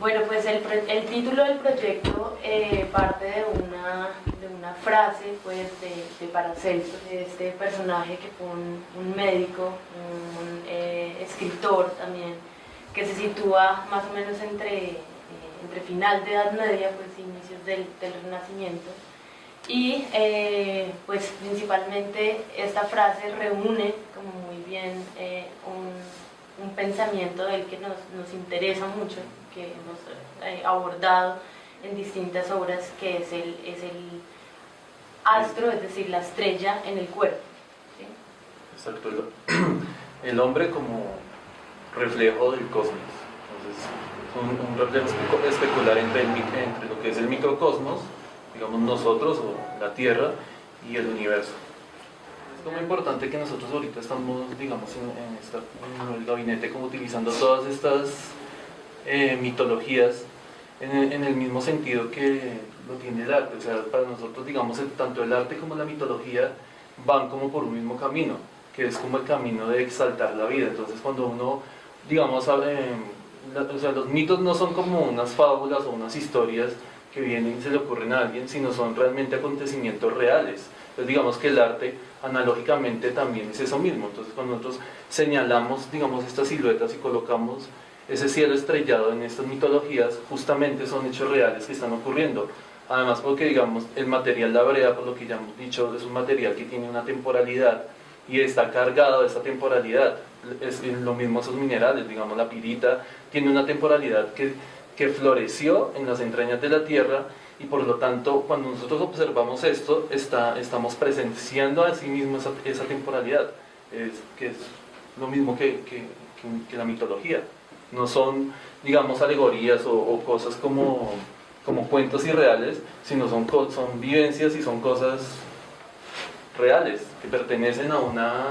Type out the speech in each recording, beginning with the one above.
Bueno, pues el, el título del proyecto eh, parte de una, de una frase pues, de, de Paracelso, de este personaje que fue un, médico, un eh, escritor también, que se sitúa más o menos entre, eh, entre final de Edad Media, pues inicios del, del Renacimiento. Y pues principalmente esta frase reúne como muy bien un, un pensamiento del que nos, nos interesa mucho, que hemos eh, abordado en distintas obras, que es el, es el astro, es decir, la estrella en el cuerpo. Exacto, el, hombre como reflejo del cosmos. Entonces, un, un reflejo especular entre, entre lo que es el microcosmos, digamos nosotros o la Tierra, y el universo. Es muy importante que nosotros ahorita estamos, digamos, en, el gabinete como utilizando todas estas eh, mitologías en, el mismo sentido que lo tiene el arte. O sea, para nosotros, digamos, tanto el arte como la mitología van como por un mismo camino, que es como el camino de exaltar la vida. Entonces, cuando uno, digamos, eh, o sea, los mitos no son como unas fábulas o unas historias que vienen y se le ocurren a alguien, sino son realmente acontecimientos reales. Entonces digamos que el arte analógicamente también es eso mismo. Entonces cuando nosotros señalamos, digamos, estas siluetas y colocamos ese cielo estrellado en estas mitologías justamente son hechos reales que están ocurriendo. Además porque digamos el material la brea, por lo que ya hemos dicho, es un material que tiene una temporalidad y está cargado de esa temporalidad. Es lo mismo esos minerales, digamos la pirita, tiene una temporalidad que, que floreció en las entrañas de la tierra y por lo tanto cuando nosotros observamos esto está, estamos presenciando a sí mismo esa, temporalidad, es, que es lo mismo que, que, que la mitología. No son, digamos, alegorías o, cosas como, como cuentos irreales, sino son, son vivencias y son cosas reales, que pertenecen a una,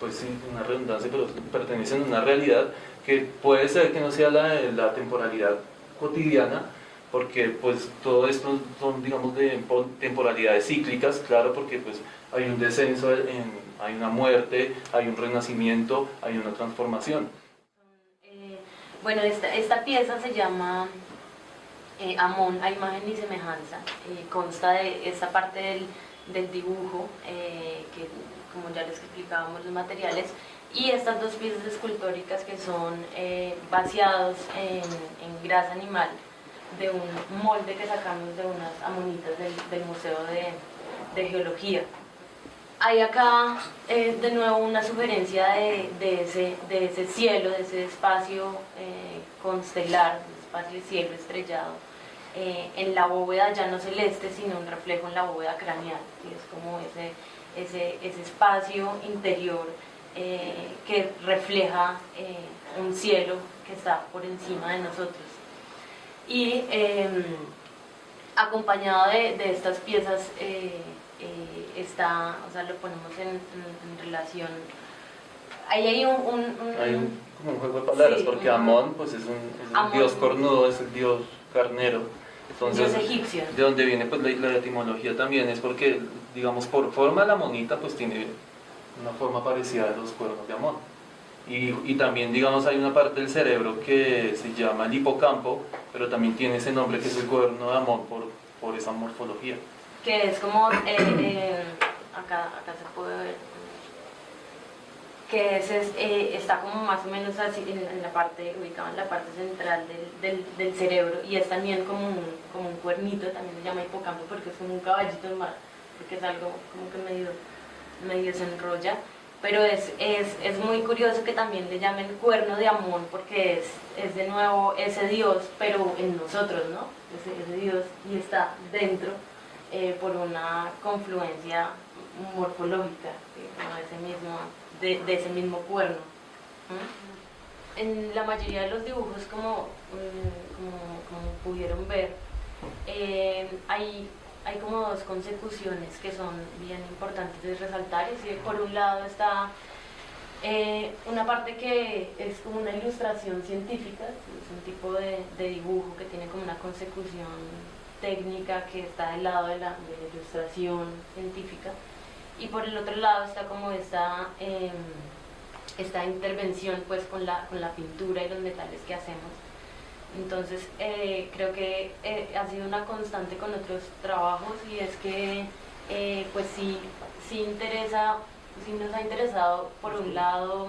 pues sí, una redundancia, pero pertenecen a una realidad que puede ser que no sea la, la temporalidad cotidiana, porque pues todo esto son, digamos, de temporalidades cíclicas, claro, porque pues hay un descenso, hay una muerte, hay un renacimiento, hay una transformación. Bueno, esta, pieza se llama eh, Amón a imagen y semejanza. Eh, consta de esta parte del, dibujo, eh, que como ya les explicábamos los materiales, y estas dos piezas escultóricas que son vaciados en, grasa animal de un molde que sacamos de unas amonitas del, Museo de, Geología hay acá eh, de nuevo una sugerencia de, de, ese, de, ese, cielo, de ese espacio eh, constelar, espacio cielo estrellado, eh, en la bóveda ya no celeste, sino un reflejo en la bóveda craneal, que es como ese, espacio interior que refleja un cielo que está por encima de nosotros. Y em, acompañado de, de, estas piezas eh, está, o sea, lo ponemos en, relación... Ahí hay un... hay un, como un juego de palabras, porque Amón pues es un, dios cornudo, es el dios carnero. Entonces, dios egipcio. De donde viene pues la, la, etimología también, es porque, digamos, por forma la monita pues tiene una forma parecida a los cuernos de Amón. Y, y, también, digamos, hay una parte del cerebro que se llama el hipocampo, pero también tiene ese nombre que es el cuerno de Amón por, por esa morfología. Que es como, eh, eh, acá, acá se puede ver, que es, eh, está como más o menos así en, la parte, ubicado en la parte central del, del, cerebro y es también como un, como un cuernito, también se llama hipocampo porque es como un caballito en mar, porque es algo como que medio, medio se enrolla pero es, es, es, muy curioso que también le llamen cuerno de Amón porque es, es de nuevo ese Dios, pero en nosotros, ¿no? Ese, ese Dios y está dentro eh, por una confluencia morfológica de, ese mismo, de, ese mismo cuerno. En la mayoría de los dibujos, como, mm, como, pudieron ver, eh, hay, hay como dos consecuciones que son bien importantes de resaltar. Y por un lado está eh, una parte que es como una ilustración científica, es un tipo de, de dibujo que tiene como una consecución técnica que está del lado de la, ilustración científica y por el otro lado está como esta, em, esta intervención pues con la, con la pintura y los metales que hacemos Entonces eh, creo que eh, ha sido una constante con otros trabajos y es que eh, pues sí, sí interesa, sí nos ha interesado por un lado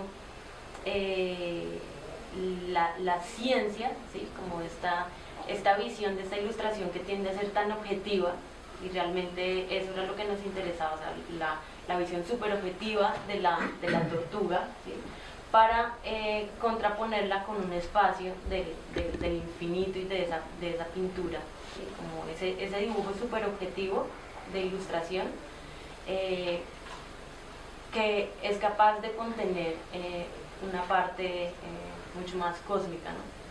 la, la, ciencia, ¿sí? como esta, esta visión de esta ilustración que tiende a ser tan objetiva y realmente eso era lo que nos interesaba, o sea, la, la visión súper objetiva de la, de la tortuga, ¿sí? Para eh, contraponerla con un espacio del infinito y de esa, de esa pintura, como ese, ese dibujo súper objetivo de ilustración eh, que es capaz de contener eh, una parte mucho más cósmica. ¿no?